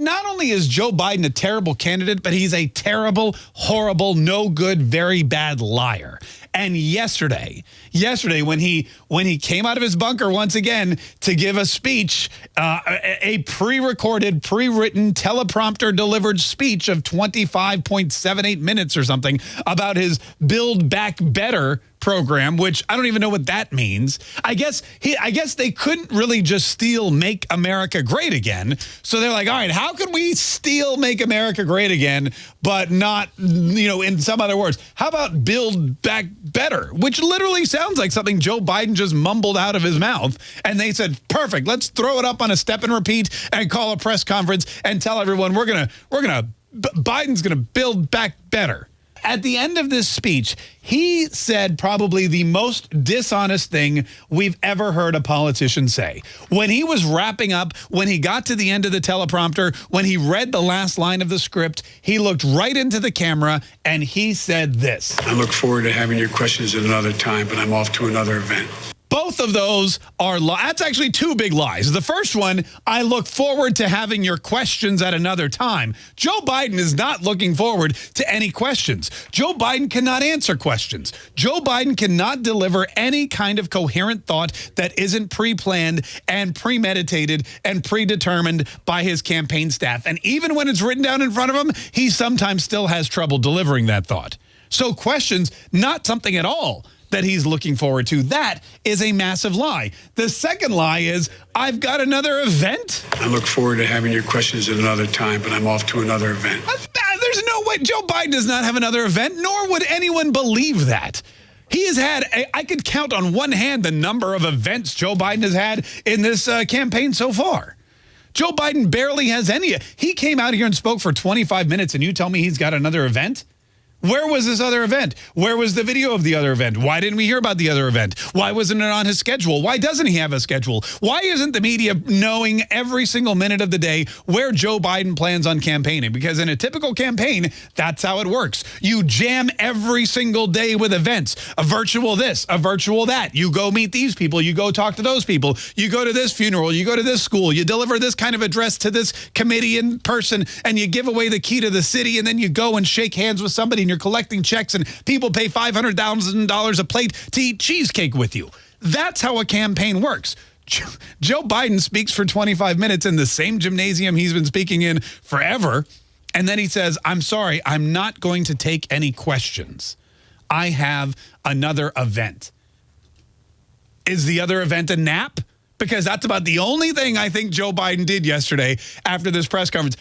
Not only is Joe Biden a terrible candidate, but he's a terrible, horrible, no good, very bad liar. And yesterday, yesterday when he when he came out of his bunker once again to give a speech, uh, a pre-recorded, pre-written, teleprompter delivered speech of 25.78 minutes or something about his Build Back Better program, which I don't even know what that means. I guess he I guess they couldn't really just steal Make America Great Again. So they're like, all right, how can we steal Make America Great Again, but not, you know, in some other words? How about Build Back Better, which literally sounds like something Joe Biden just mumbled out of his mouth. And they said, perfect, let's throw it up on a step and repeat and call a press conference and tell everyone we're gonna we're gonna Biden's gonna build back better at the end of this speech, he said probably the most dishonest thing we've ever heard a politician say. When he was wrapping up, when he got to the end of the teleprompter, when he read the last line of the script, he looked right into the camera and he said this. I look forward to having your questions at another time, but I'm off to another event. Both of those are lies. That's actually two big lies. The first one, I look forward to having your questions at another time. Joe Biden is not looking forward to any questions. Joe Biden cannot answer questions. Joe Biden cannot deliver any kind of coherent thought that isn't pre-planned and premeditated and predetermined by his campaign staff. And even when it's written down in front of him, he sometimes still has trouble delivering that thought. So questions, not something at all that he's looking forward to. That is a massive lie. The second lie is, I've got another event. I look forward to having your questions at another time, but I'm off to another event. There's no way Joe Biden does not have another event, nor would anyone believe that. He has had, a, I could count on one hand the number of events Joe Biden has had in this uh, campaign so far. Joe Biden barely has any. He came out here and spoke for 25 minutes, and you tell me he's got another event? Where was this other event? Where was the video of the other event? Why didn't we hear about the other event? Why wasn't it on his schedule? Why doesn't he have a schedule? Why isn't the media knowing every single minute of the day where Joe Biden plans on campaigning? Because in a typical campaign, that's how it works. You jam every single day with events, a virtual this, a virtual that. You go meet these people, you go talk to those people, you go to this funeral, you go to this school, you deliver this kind of address to this committee in person, and you give away the key to the city, and then you go and shake hands with somebody you're collecting checks and people pay $500,000 a plate to eat cheesecake with you. That's how a campaign works. Joe Biden speaks for 25 minutes in the same gymnasium he's been speaking in forever. And then he says, I'm sorry, I'm not going to take any questions. I have another event. Is the other event a nap? Because that's about the only thing I think Joe Biden did yesterday after this press conference.